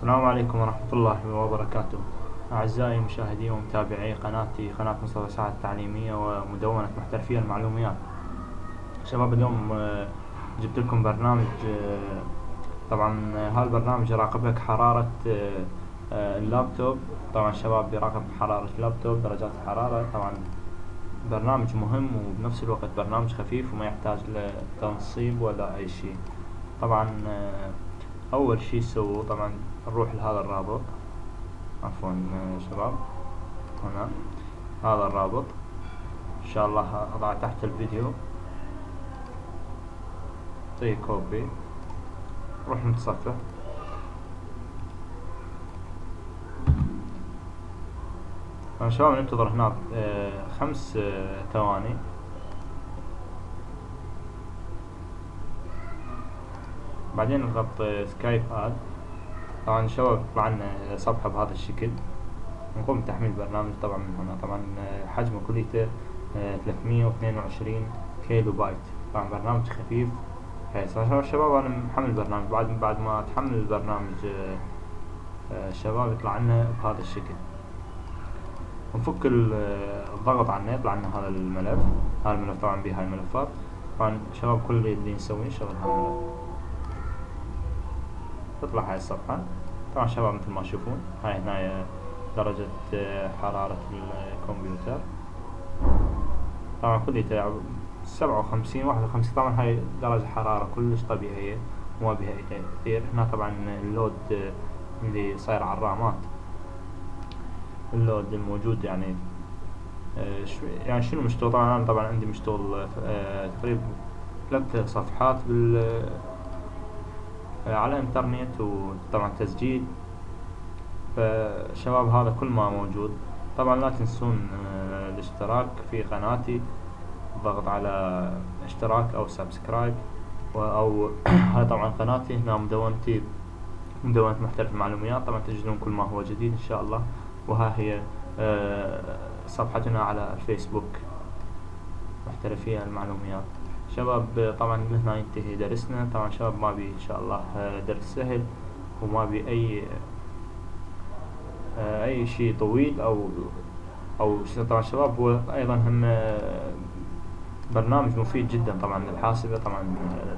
السلام عليكم ورحمة الله وبركاته. أعزائي مشاهدي ومتابعي قناتي قناة مصطفى سعد التعليمية ومدونة محترفية المعلوميات. شباب اليوم آه، جبت لكم برنامج آه، طبعا آه، هذا البرنامج يراقب لك حرارة اللابتوب. طبعا شباب بيراقب حرارة اللابتوب درجات الحرارة. طبعا برنامج مهم وبنفس الوقت برنامج خفيف وما يحتاج لتنصيب ولا أي شيء. طبعا أول شي سووا طبعا نروح لهذا الرابط. عفوا شباب. هنا. هذا الرابط. إن شاء الله أضع تحت الفيديو. طيب كوبي. نروح نتصفح. طبعا شباب ننتظر هناك آه، خمس آه، ثواني. بعدين نضغط سكايب اد طبعا شباب لنا صفحة بهذا الشكل. نقوم بتحميل البرنامج طبعا من هنا. طبعا آه، حجمه كليته ثلاثمية واثنين وعشرين كيلو بايت طبعا برنامج خفيف. شباب أنا محمل البرنامج. بعد بعد ما تحمل البرنامج آه، آه، شباب يطلع لنا بهذا الشكل. نفك ال- الضغط عنه يطلع لنا هذا الملف. هذا الملف طبعا به هاي الملفات. طبعا شباب كل اللي نسويه نشغل هذا الملف. تطلع هاي الصفحة. طبعا شباب مثل ما تشوفون هاي هنا درجة آه، حرارة الكمبيوتر. طبعا كليته سبعة وخمسين واحد وخمسين. طبعا هاي درجة حرارة كلش طبيعية وما بها تأثير هنا طبعا اللود آه، اللي صاير على الرامات. اللود الموجود يعني آه، يعني شنو مشتغل؟ طبعا أنا طبعا عندي مشتغل تقريبا ثلاث صفحات بال على الإنترنت وطبعا تسجيل فشباب هذا كل ما موجود. طبعا لا تنسون آه، الاشتراك في قناتي الضغط على اشتراك أو subscribe. أو هاي طبعا قناتي هنا مدونتي مدونة محترف المعلومات طبعا تجدون كل ما هو جديد إن شاء الله. وها هي آه، صفحتنا على الفيسبوك. محترفي المعلومات شباب طبعا من هنا ينتهي درسنا. طبعا شباب ما بي إن شاء الله آه، درس سهل وما بي أي آه، أي شيء طويل أو أو طبعا شباب هو أيضا هم آه، برنامج مفيد جدا طبعا للحاسبة. طبعا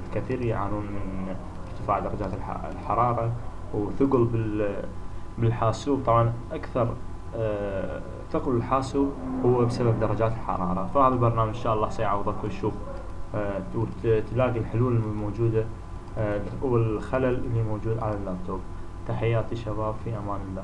الكثير يعانون من ارتفاع درجات الح- الحرارة وثقل بال بالحاسوب. طبعا أكثر ثقل الحاسوب هو بسبب درجات الحرارة. فهذا البرنامج إن شاء الله سيعوضك وتشوف آه، وت- تلاقي الحلول الموجودة آه، والخلل اللي موجود على اللابتوب. تحياتي شباب في أمان الله.